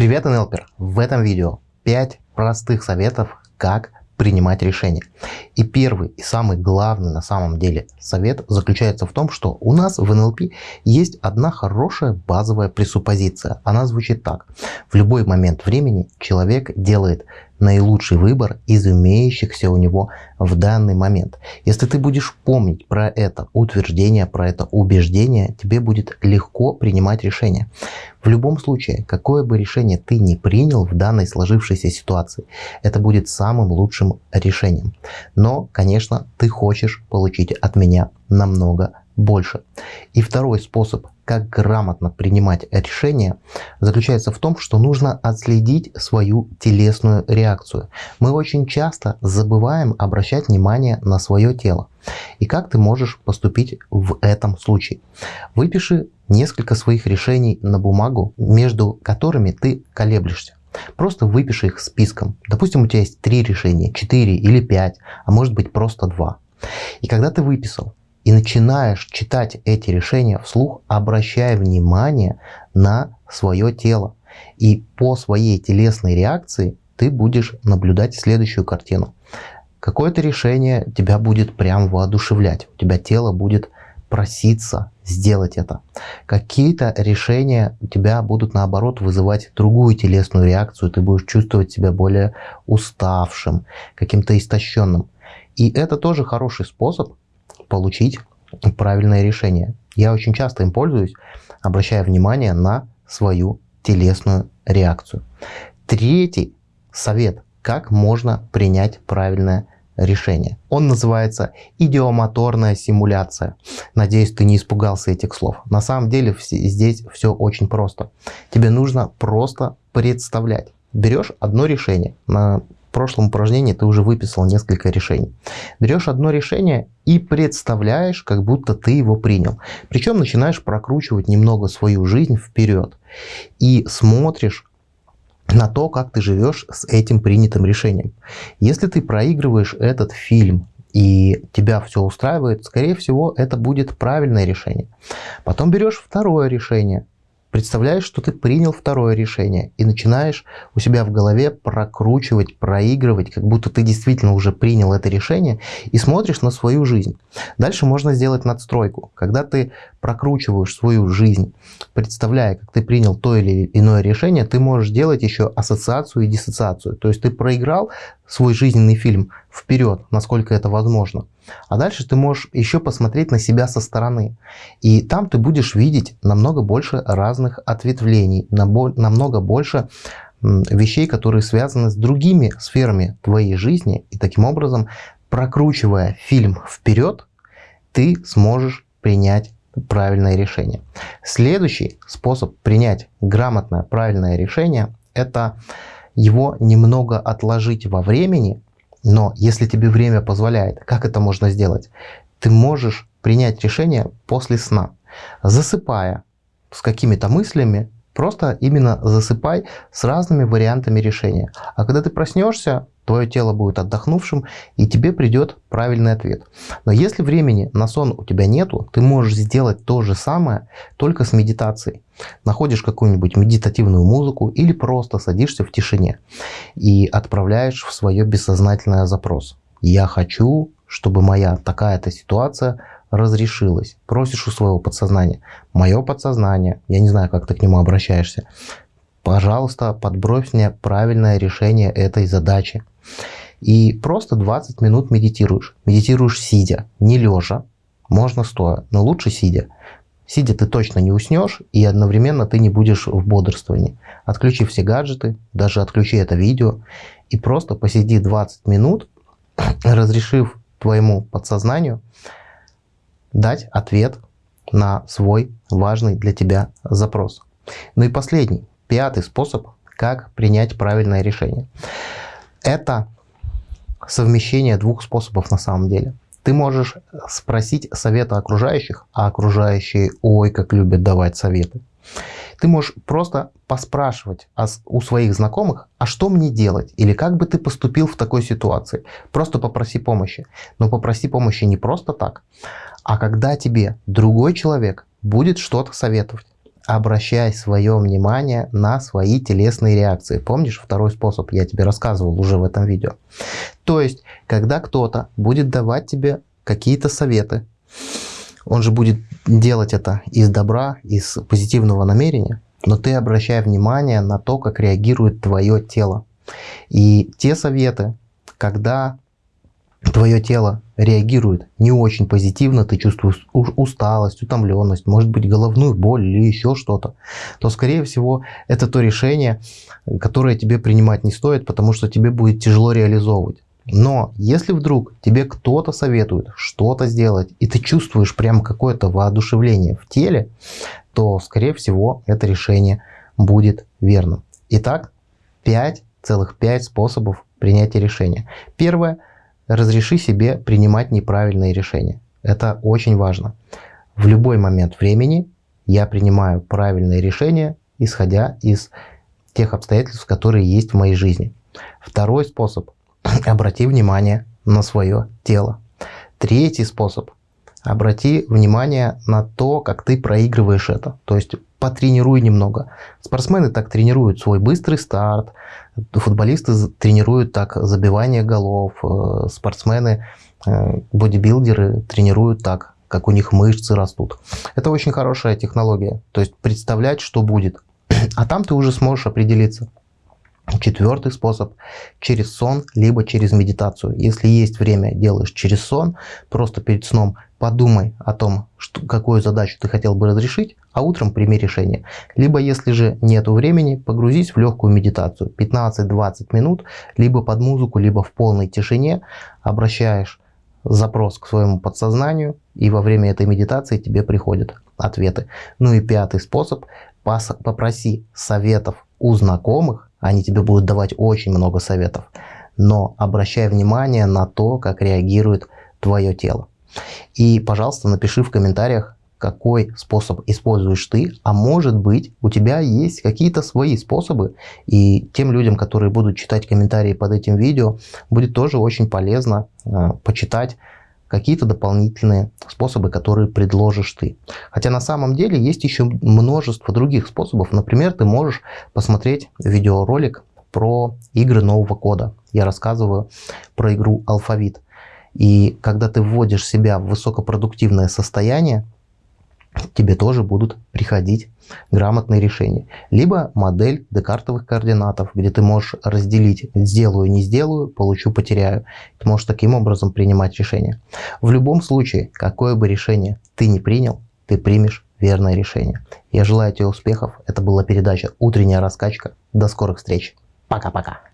Привет, НЛПер! В этом видео 5 простых советов, как принимать решения. И первый и самый главный на самом деле совет заключается в том, что у нас в НЛП есть одна хорошая базовая пресуппозиция. Она звучит так. В любой момент времени человек делает наилучший выбор из имеющихся у него в данный момент. Если ты будешь помнить про это утверждение, про это убеждение, тебе будет легко принимать решение. В любом случае, какое бы решение ты ни принял в данной сложившейся ситуации, это будет самым лучшим решением. Но, конечно, ты хочешь получить от меня намного больше. И второй способ как грамотно принимать решения, заключается в том, что нужно отследить свою телесную реакцию. Мы очень часто забываем обращать внимание на свое тело. И как ты можешь поступить в этом случае? Выпиши несколько своих решений на бумагу, между которыми ты колеблешься. Просто выпиши их списком. Допустим, у тебя есть три решения, четыре или пять, а может быть просто два. И когда ты выписал, и начинаешь читать эти решения вслух, обращая внимание на свое тело. И по своей телесной реакции ты будешь наблюдать следующую картину. Какое-то решение тебя будет прям воодушевлять, у тебя тело будет проситься сделать это. Какие-то решения у тебя будут наоборот вызывать другую телесную реакцию, ты будешь чувствовать себя более уставшим, каким-то истощенным. И это тоже хороший способ получить правильное решение. Я очень часто им пользуюсь, обращая внимание на свою телесную реакцию. Третий совет, как можно принять правильное решение. Он называется идиомоторная симуляция. Надеюсь, ты не испугался этих слов. На самом деле здесь все очень просто. Тебе нужно просто представлять. Берешь одно решение, в прошлом упражнении ты уже выписал несколько решений. Берешь одно решение и представляешь, как будто ты его принял. Причем начинаешь прокручивать немного свою жизнь вперед. И смотришь на то, как ты живешь с этим принятым решением. Если ты проигрываешь этот фильм и тебя все устраивает, скорее всего, это будет правильное решение. Потом берешь второе решение, представляешь, что ты принял второе решение и начинаешь у себя в голове прокручивать, проигрывать, как будто ты действительно уже принял это решение и смотришь на свою жизнь. Дальше можно сделать надстройку. Когда ты прокручиваешь свою жизнь, представляя, как ты принял то или иное решение, ты можешь делать еще ассоциацию и диссоциацию. То есть ты проиграл свой жизненный фильм вперед, насколько это возможно. А дальше ты можешь еще посмотреть на себя со стороны. И там ты будешь видеть намного больше разных ответвлений, намного больше вещей, которые связаны с другими сферами твоей жизни. И таким образом, прокручивая фильм вперед, ты сможешь принять правильное решение. Следующий способ принять грамотное правильное решение – это его немного отложить во времени, но если тебе время позволяет, как это можно сделать? Ты можешь принять решение после сна, засыпая с какими-то мыслями, просто именно засыпай с разными вариантами решения. А когда ты проснешься, твое тело будет отдохнувшим, и тебе придет правильный ответ. Но если времени на сон у тебя нету, ты можешь сделать то же самое, только с медитацией. Находишь какую-нибудь медитативную музыку или просто садишься в тишине и отправляешь в свое бессознательное запрос. Я хочу, чтобы моя такая-то ситуация разрешилась. Просишь у своего подсознания. Мое подсознание, я не знаю, как ты к нему обращаешься, пожалуйста, подбрось мне правильное решение этой задачи. И просто 20 минут медитируешь. Медитируешь сидя, не лежа, можно стоя, но лучше сидя. Сидя ты точно не уснешь, и одновременно ты не будешь в бодрствовании. Отключи все гаджеты, даже отключи это видео, и просто посиди 20 минут, разрешив твоему подсознанию дать ответ на свой важный для тебя запрос. Ну и последний, пятый способ, как принять правильное решение. Это совмещение двух способов на самом деле. Ты можешь спросить совета окружающих, а окружающие, ой, как любят давать советы. Ты можешь просто поспрашивать у своих знакомых, а что мне делать? Или как бы ты поступил в такой ситуации? Просто попроси помощи. Но попроси помощи не просто так, а когда тебе другой человек будет что-то советовать обращай свое внимание на свои телесные реакции. Помнишь, второй способ я тебе рассказывал уже в этом видео. То есть, когда кто-то будет давать тебе какие-то советы, он же будет делать это из добра, из позитивного намерения, но ты обращай внимание на то, как реагирует твое тело. И те советы, когда твое тело реагирует не очень позитивно, ты чувствуешь усталость, утомленность, может быть головную боль или еще что-то, то скорее всего это то решение, которое тебе принимать не стоит, потому что тебе будет тяжело реализовывать. Но если вдруг тебе кто-то советует что-то сделать, и ты чувствуешь прям какое-то воодушевление в теле, то, скорее всего, это решение будет верным. Итак, 5 целых 5 способов принятия решения. Первое. Разреши себе принимать неправильные решения. Это очень важно. В любой момент времени я принимаю правильные решения, исходя из тех обстоятельств, которые есть в моей жизни. Второй способ обрати внимание на свое тело. Третий способ. Обрати внимание на то, как ты проигрываешь это. То есть потренируй немного. Спортсмены так тренируют свой быстрый старт, футболисты тренируют так забивание голов, э, спортсмены, э, бодибилдеры тренируют так, как у них мышцы растут. Это очень хорошая технология. То есть представлять, что будет. А там ты уже сможешь определиться. Четвертый способ – через сон, либо через медитацию. Если есть время, делаешь через сон, просто перед сном подумай о том, что, какую задачу ты хотел бы разрешить, а утром прими решение. Либо, если же нет времени, погрузись в легкую медитацию. 15-20 минут, либо под музыку, либо в полной тишине обращаешь запрос к своему подсознанию, и во время этой медитации тебе приходят ответы. Ну и пятый способ – попроси советов у знакомых, они тебе будут давать очень много советов. Но обращай внимание на то, как реагирует твое тело. И, пожалуйста, напиши в комментариях, какой способ используешь ты, а может быть у тебя есть какие-то свои способы, и тем людям, которые будут читать комментарии под этим видео, будет тоже очень полезно э, почитать какие-то дополнительные способы, которые предложишь ты. Хотя на самом деле есть еще множество других способов. Например, ты можешь посмотреть видеоролик про игры нового кода. Я рассказываю про игру Алфавит. И когда ты вводишь себя в высокопродуктивное состояние, тебе тоже будут приходить грамотные решения. Либо модель декартовых координатов, где ты можешь разделить сделаю, не сделаю, получу, потеряю. Ты можешь таким образом принимать решения. В любом случае, какое бы решение ты не принял, ты примешь верное решение. Я желаю тебе успехов. Это была передача «Утренняя раскачка». До скорых встреч. Пока-пока.